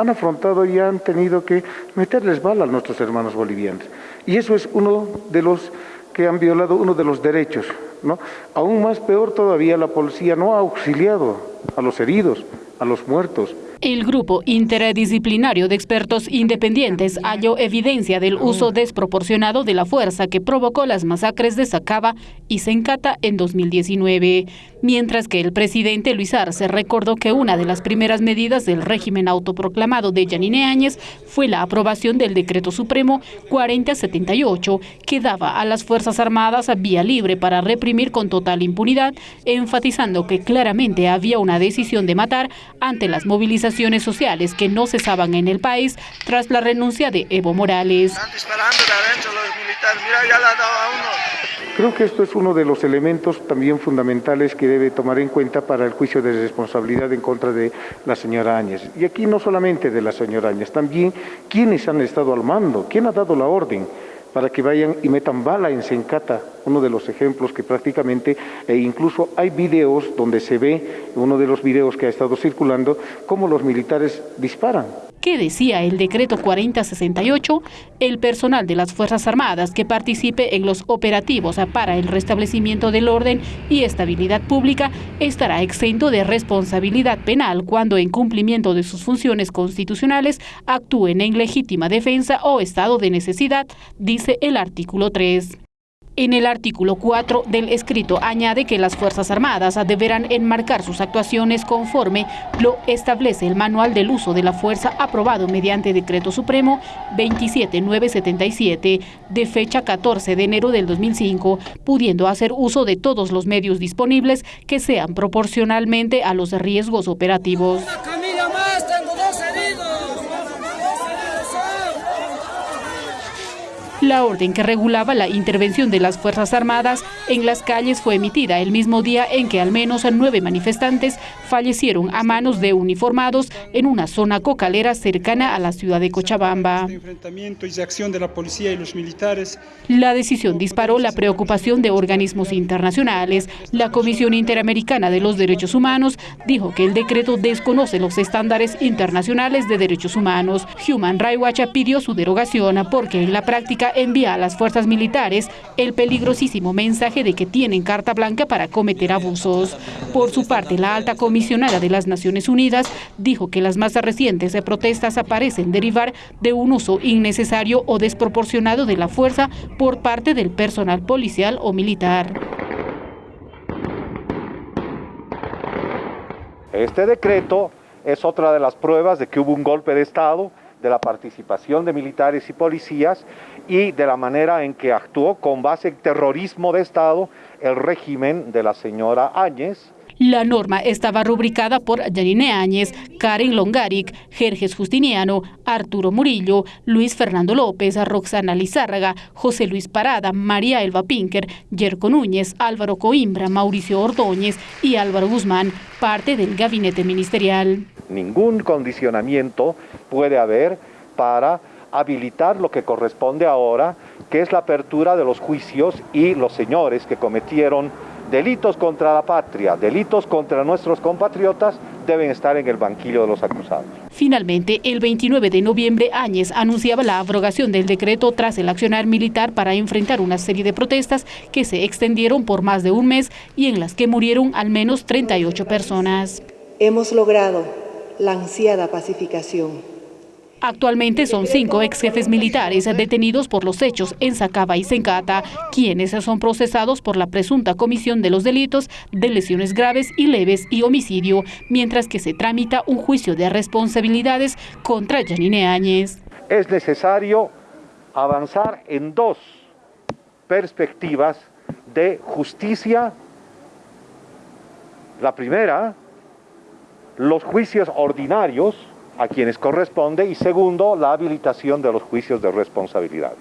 han afrontado y han tenido que meterles bala a nuestros hermanos bolivianos. Y eso es uno de los que han violado uno de los derechos. ¿no? Aún más peor todavía, la policía no ha auxiliado a los heridos, a los muertos. El grupo interdisciplinario de expertos independientes halló evidencia del uso desproporcionado de la fuerza que provocó las masacres de Sacaba y Sencata en 2019, mientras que el presidente Luis Arce recordó que una de las primeras medidas del régimen autoproclamado de Yanine Áñez fue la aprobación del Decreto Supremo 4078, que daba a las Fuerzas Armadas vía libre para reprimir con total impunidad, enfatizando que claramente había una decisión de matar ante las movilizaciones sociales que no cesaban en el país tras la renuncia de Evo Morales. Creo que esto es uno de los elementos también fundamentales que debe tomar en cuenta para el juicio de responsabilidad en contra de la señora Áñez. Y aquí no solamente de la señora Áñez, también quiénes han estado al mando, quién ha dado la orden para que vayan y metan bala en Sencata, uno de los ejemplos que prácticamente, e incluso hay videos donde se ve, uno de los videos que ha estado circulando, cómo los militares disparan. ¿Qué decía el decreto 4068? El personal de las Fuerzas Armadas que participe en los operativos para el restablecimiento del orden y estabilidad pública estará exento de responsabilidad penal cuando en cumplimiento de sus funciones constitucionales actúen en legítima defensa o estado de necesidad, dice el artículo 3. En el artículo 4 del escrito añade que las Fuerzas Armadas deberán enmarcar sus actuaciones conforme lo establece el Manual del Uso de la Fuerza aprobado mediante Decreto Supremo 27977 de fecha 14 de enero del 2005, pudiendo hacer uso de todos los medios disponibles que sean proporcionalmente a los riesgos operativos. La orden que regulaba la intervención de las Fuerzas Armadas en las calles fue emitida el mismo día en que al menos nueve manifestantes fallecieron a manos de uniformados en una zona cocalera cercana a la ciudad de Cochabamba. La decisión disparó la preocupación de organismos internacionales. La Comisión Interamericana de los Derechos Humanos dijo que el decreto desconoce los estándares internacionales de derechos humanos. Human Rights Watch pidió su derogación porque en la práctica envía a las fuerzas militares el peligrosísimo mensaje de que tienen carta blanca para cometer abusos. Por su parte, la alta comisionada de las Naciones Unidas dijo que las más recientes protestas aparecen derivar de un uso innecesario o desproporcionado de la fuerza por parte del personal policial o militar. Este decreto es otra de las pruebas de que hubo un golpe de Estado de la participación de militares y policías y de la manera en que actuó con base en terrorismo de Estado el régimen de la señora Áñez, la norma estaba rubricada por Janine Áñez, Karen Longaric, Jerjes Justiniano, Arturo Murillo, Luis Fernando López, Roxana Lizárraga, José Luis Parada, María Elba Pinker, Yerko Núñez, Álvaro Coimbra, Mauricio Ordóñez y Álvaro Guzmán, parte del gabinete ministerial. Ningún condicionamiento puede haber para habilitar lo que corresponde ahora, que es la apertura de los juicios y los señores que cometieron delitos contra la patria, delitos contra nuestros compatriotas, deben estar en el banquillo de los acusados. Finalmente, el 29 de noviembre, Áñez anunciaba la abrogación del decreto tras el accionar militar para enfrentar una serie de protestas que se extendieron por más de un mes y en las que murieron al menos 38 personas. Hemos logrado la ansiada pacificación Actualmente son cinco ex jefes militares detenidos por los hechos en Sacaba y Sencata, quienes son procesados por la presunta comisión de los delitos de lesiones graves y leves y homicidio, mientras que se tramita un juicio de responsabilidades contra Janine Áñez. Es necesario avanzar en dos perspectivas de justicia. La primera, los juicios ordinarios a quienes corresponde y segundo, la habilitación de los juicios de responsabilidad.